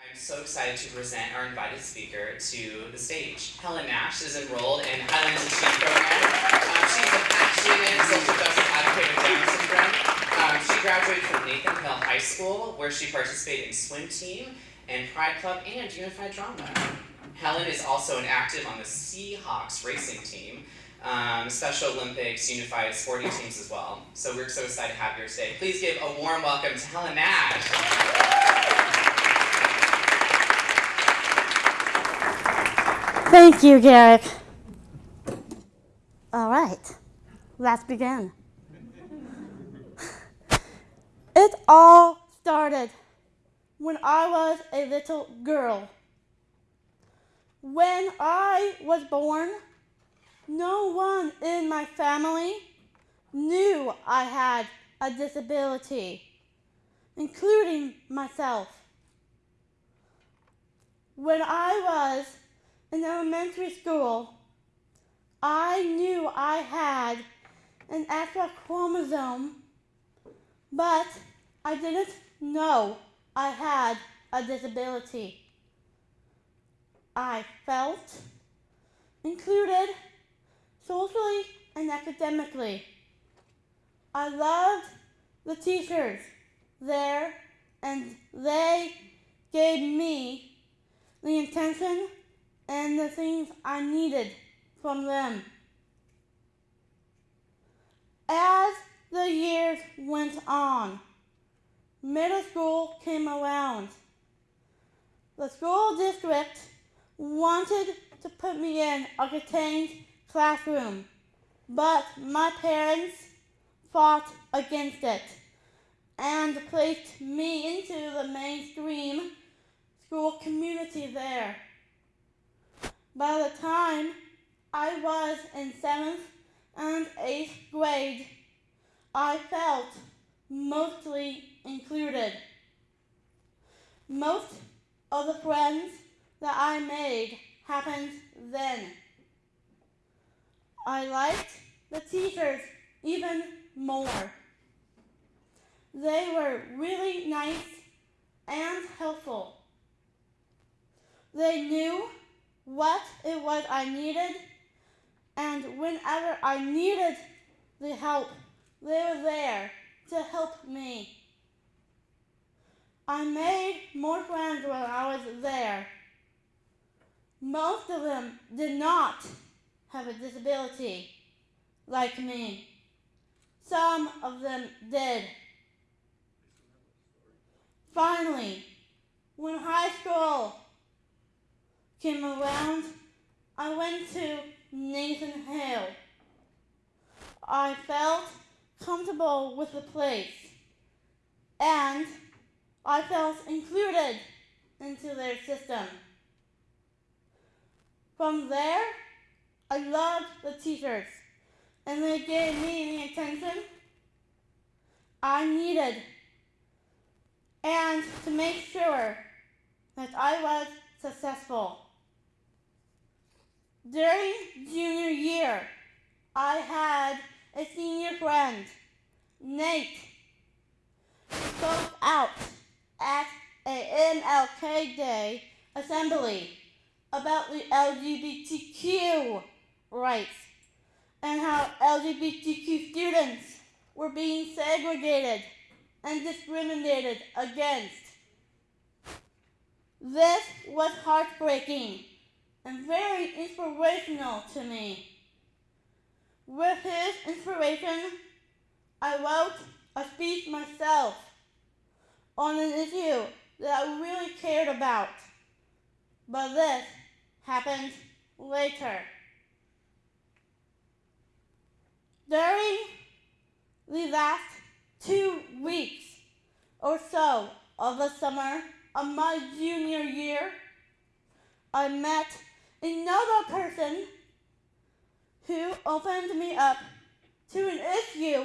I'm so excited to present our invited speaker to the stage. Helen Nash is enrolled in Highline's Achieve program. Um, she's a student, social justice advocate with Down syndrome. Um, she graduated from Nathan Hale High School, where she participated in swim team and Pride Club and Unified Drama. Helen is also an active on the Seahawks racing team, um, Special Olympics, Unified sporting teams as well. So we're so excited to have you here today. Please give a warm welcome to Helen Nash. Thank you, Garrick. All right, let's begin. It all started when I was a little girl. When I was born, no one in my family knew I had a disability, including myself. When I was in elementary school, I knew I had an extra chromosome, but I didn't know I had a disability. I felt included socially and academically. I loved the teachers there, and they gave me the intention and the things I needed from them. As the years went on, middle school came around. The school district wanted to put me in a contained classroom, but my parents fought against it and placed me into the mainstream school community there. By the time I was in seventh and eighth grade, I felt mostly included. Most of the friends that I made happened then. I liked the teachers even more. They were really nice and helpful. They knew what it was I needed, and whenever I needed the help, they were there to help me. I made more friends when I was there. Most of them did not have a disability like me. Some of them did. Finally, when high school came around, I went to Nathan Hale. I felt comfortable with the place and I felt included into their system. From there, I loved the teachers and they gave me the attention I needed and to make sure that I was successful. During junior year, I had a senior friend, Nate, spoke out at a MLK Day assembly about the LGBTQ rights and how LGBTQ students were being segregated and discriminated against. This was heartbreaking and very inspirational to me. With his inspiration, I wrote a speech myself on an issue that I really cared about. But this happened later. During the last two weeks or so of the summer of my junior year, I met another person who opened me up to an issue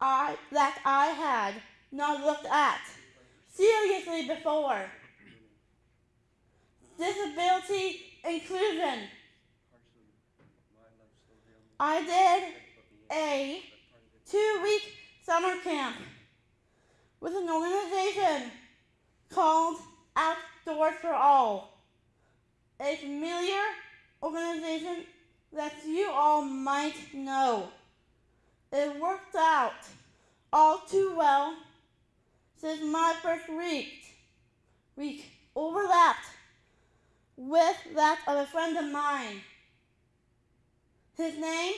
I, that I had not looked at seriously before. Disability inclusion. I did a two-week summer camp with an organization called Outdoors for All, a familiar organization that you all might know. It worked out all too well since my first week, week overlapped with that of a friend of mine. His name,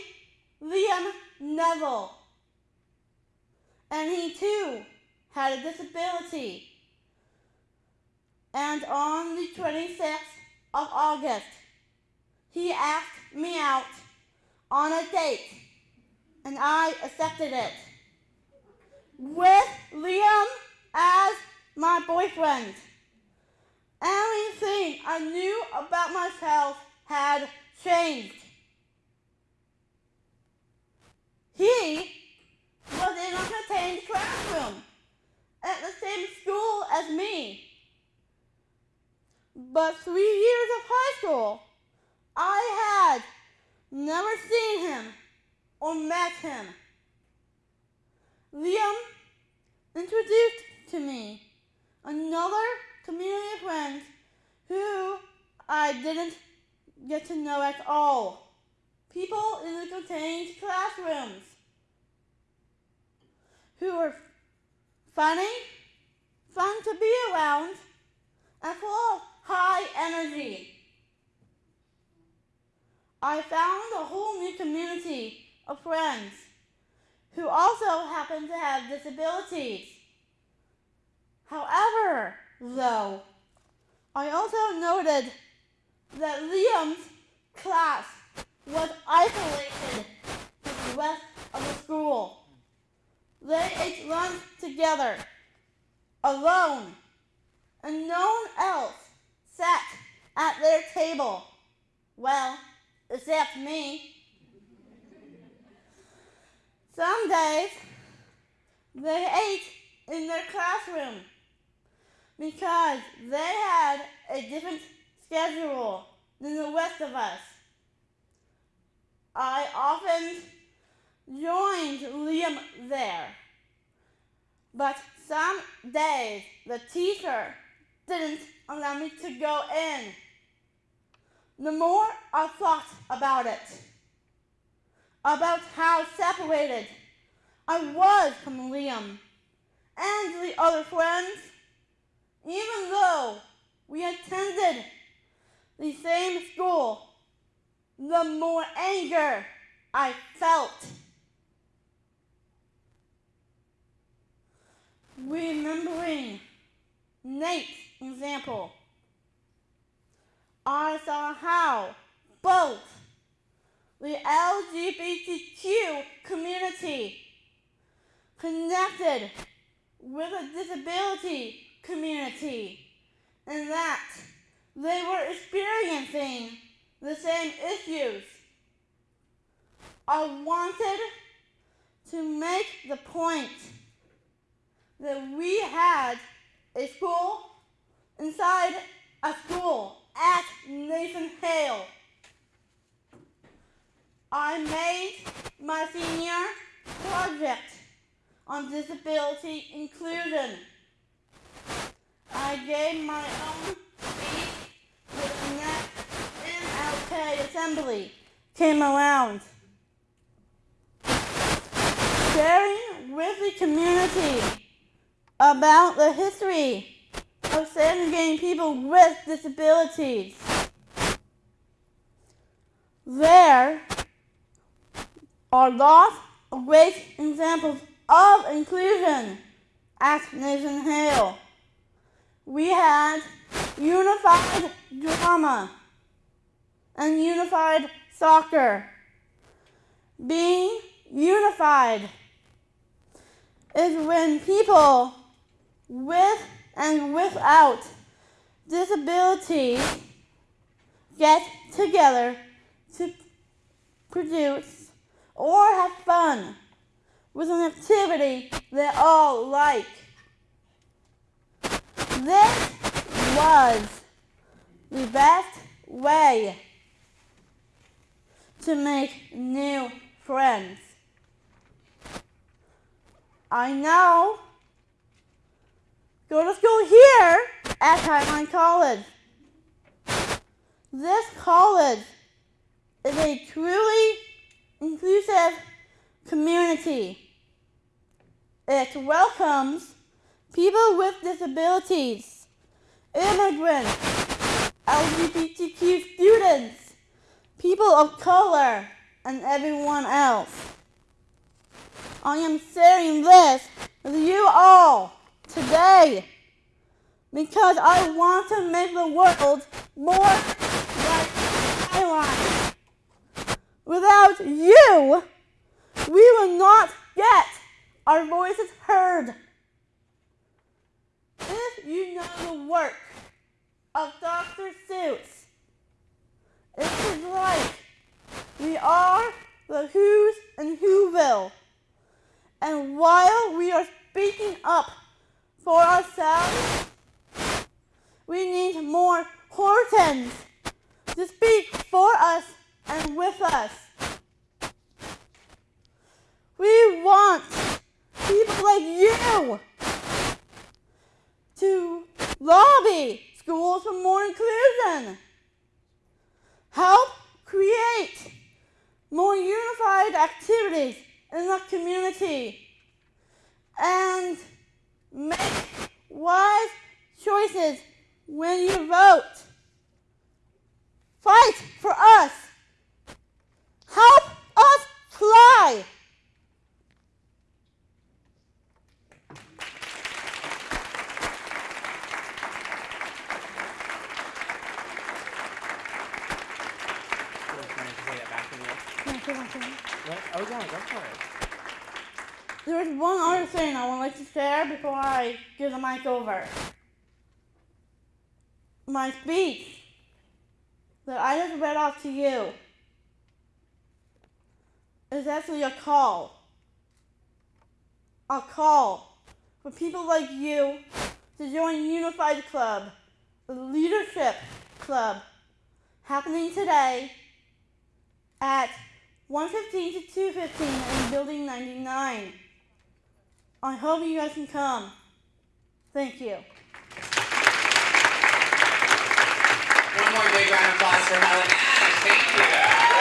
Liam Neville. And he too had a disability. And on the 26th of August, he asked me out on a date, and I accepted it. With Liam as my boyfriend. Everything I knew about myself had changed. He was in a contained classroom at the same school as me. But three years of high school, I had never seen him or met him. Liam introduced to me another community of friends who I didn't get to know at all. People in the contained classrooms who were funny, fun to be around, and full high energy. I found a whole new community of friends who also happen to have disabilities. However, though, I also noted that Liam's class was isolated from the rest of the school. They ate lunch together, alone, and no one else sat at their table. Well, except me. Some days they ate in their classroom because they had a different schedule than the rest of us. I often joined Liam there, but some days the teacher didn't allow me to go in. The more I thought about it, about how separated I was from Liam and the other friends, even though we attended the same school, the more anger I felt. Remembering Nate's example, I saw how both the LGBTQ community connected with a disability community and that they were experiencing the same issues. I wanted to make the point that we had a school inside a school at Nathan Hale. I made my senior project on disability inclusion. I gave my own speech when the next MLK assembly came around. Sharing with the community about the history of segregating people with disabilities. There are lots of great examples of inclusion at Nathan Hale. We had unified drama and unified soccer. Being unified is when people with and without disabilities get together to produce or have fun with an activity they all like. This was the best way to make new friends. I now go to school here at Highline College. This college is a truly inclusive community. It welcomes people with disabilities, immigrants, LGBTQ students, people of color, and everyone else. I am sharing this with you all today because I want to make the world more like Highline. Without you, we will not get our voices heard. If you know the work of Dr. Seuss, it is like we are the Whos and Whoville. And while we are speaking up for ourselves, we need more Hortons to speak for us and with us. We want people like you to lobby schools for more inclusion. Help create more unified activities in the community and make wise choices when you vote. Fight for us. Help us fly. What? Oh, yeah, go for it. There's one other thing I would like to before I give the mic over. My speech that I just read off to you is actually a call. A call for people like you to join Unified Club, the leadership club, happening today at 115 to 215 in Building 99. I hope you guys can come. Thank you. One more big round of applause for Helen. Thank you.